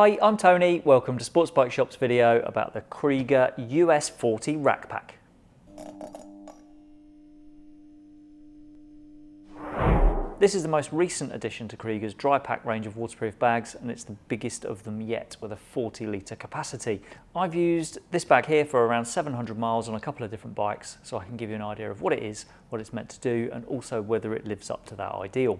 Hi, I'm Tony. Welcome to Sports Bike Shop's video about the Kriega US40 Rack Pack. This is the most recent addition to Kriega's dry pack range of waterproof bags and it's the biggest of them yet with a 40 litre capacity. I've used this bag here for around 700 miles on a couple of different bikes so I can give you an idea of what it is, what it's meant to do and also whether it lives up to that ideal.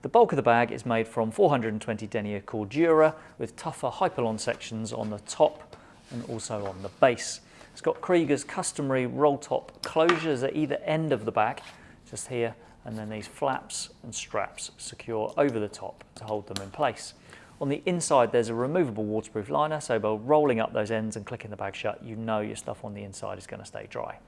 The bulk of the bag is made from 420 denier Cordura with tougher Hypalon sections on the top and also on the base. It's got Kriega's customary roll top closures at either end of the bag, just here, and then these flaps and straps secure over the top to hold them in place. On the inside, there's a removable waterproof liner, so by rolling up those ends and clicking the bag shut, you know your stuff on the inside is going to stay dry.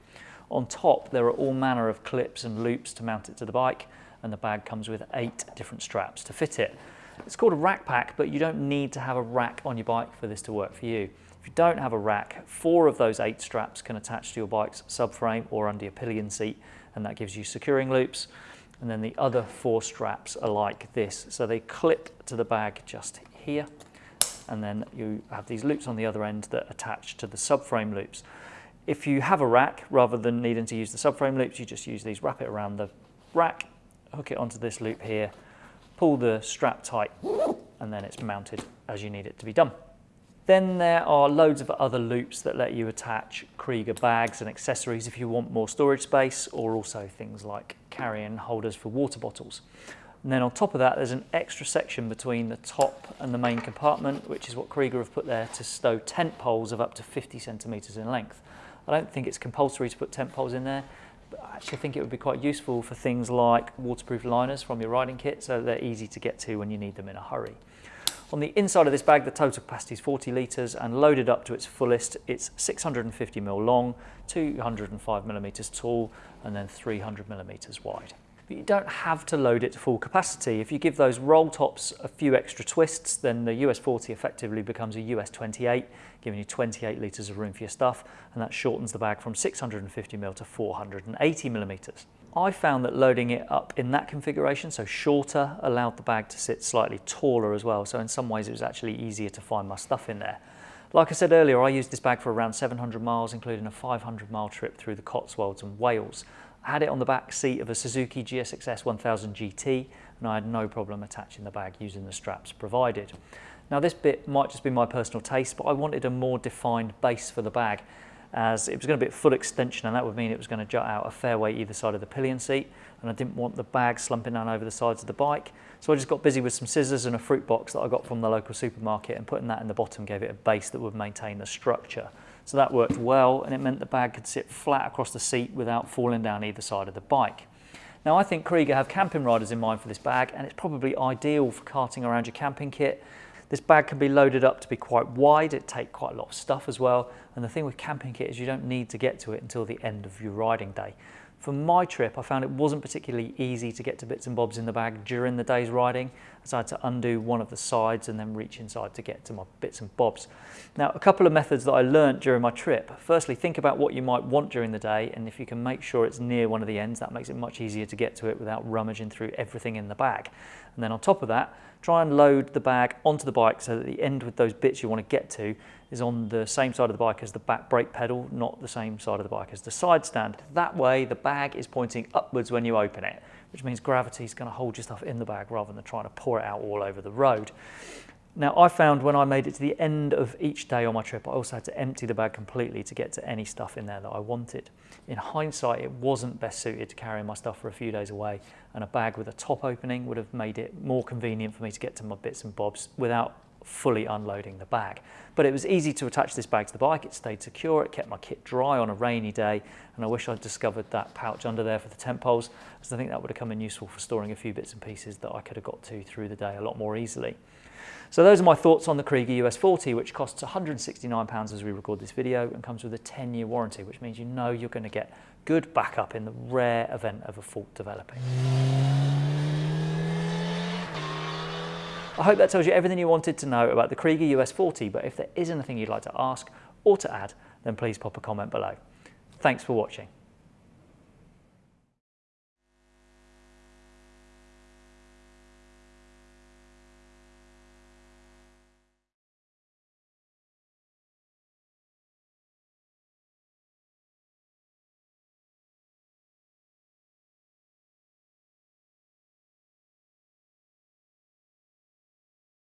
On top, there are all manner of clips and loops to mount it to the bike, and the bag comes with eight different straps to fit it. It's called a rack pack, but you don't need to have a rack on your bike for this to work for you. If you don't have a rack, four of those eight straps can attach to your bike's subframe or under your pillion seat, and that gives you securing loops. And then the other four straps are like this. So they clip to the bag just here, and then you have these loops on the other end that attach to the subframe loops. If you have a rack, rather than needing to use the subframe loops, you just use these, wrap it around the rack, hook it onto this loop here, pull the strap tight, and then it's mounted as you need it to be done. Then there are loads of other loops that let you attach Kriega bags and accessories if you want more storage space, or also things like carrying holders for water bottles. And then on top of that, there's an extra section between the top and the main compartment, which is what Kriega have put there to stow tent poles of up to 50 centimetres in length. I don't think it's compulsory to put tent poles in there, I actually think it would be quite useful for things like waterproof liners from your riding kit so they're easy to get to when you need them in a hurry. On the inside of this bag, the total capacity is 40 litres and loaded up to its fullest, it's 650mm long, 205mm tall and then 300mm wide. But you don't have to load it to full capacity. If you give those roll tops a few extra twists, then the US 40 effectively becomes a US 28, giving you 28 litres of room for your stuff, and that shortens the bag from 650mm to 480mm. I found that loading it up in that configuration, so shorter, allowed the bag to sit slightly taller as well, so in some ways it was actually easier to find my stuff in there. Like I said earlier, I used this bag for around 700 miles, including a 500 mile trip through the Cotswolds and Wales. I had it on the back seat of a Suzuki GSX-S 1000 GT and I had no problem attaching the bag using the straps provided. Now this bit might just be my personal taste, but I wanted a more defined base for the bag as it was going to be a full extension and that would mean it was going to jut out a fair way either side of the pillion seat and I didn't want the bag slumping down over the sides of the bike. So I just got busy with some scissors and a fruit box that I got from the local supermarket and putting that in the bottom gave it a base that would maintain the structure. So that worked well and it meant the bag could sit flat across the seat without falling down either side of the bike. Now I think Kriega have camping riders in mind for this bag and it's probably ideal for carting around your camping kit. This bag can be loaded up to be quite wide, it take quite a lot of stuff as well and the thing with camping kit is you don't need to get to it until the end of your riding day. For my trip, I found it wasn't particularly easy to get to bits and bobs in the bag during the day's riding, so I had to undo one of the sides and then reach inside to get to my bits and bobs. Now, a couple of methods that I learnt during my trip. Firstly, think about what you might want during the day, and if you can make sure it's near one of the ends, that makes it much easier to get to it without rummaging through everything in the bag. And then on top of that, try and load the bag onto the bike so that the end with those bits you want to get to is on the same side of the bike as the back brake pedal, not the same side of the bike as the side stand. That way the bag is pointing upwards when you open it, which means gravity is going to hold your stuff in the bag rather than trying to pour it out all over the road. Now I found when I made it to the end of each day on my trip, I also had to empty the bag completely to get to any stuff in there that I wanted. In hindsight, it wasn't best suited to carrying my stuff for a few days away and a bag with a top opening would have made it more convenient for me to get to my bits and bobs without fully unloading the bag. But it was easy to attach this bag to the bike, it stayed secure, it kept my kit dry on a rainy day, and I wish I'd discovered that pouch under there for the tent poles, because I think that would have come in useful for storing a few bits and pieces that I could have got to through the day a lot more easily. So those are my thoughts on the Kriega US40, which costs £169 as we record this video and comes with a 10-year warranty, which means you know you're going to get good backup in the rare event of a fault developing. I hope that tells you everything you wanted to know about the Kriega US40, but if there is anything you'd like to ask or to add, then please pop a comment below. Thanks for watching.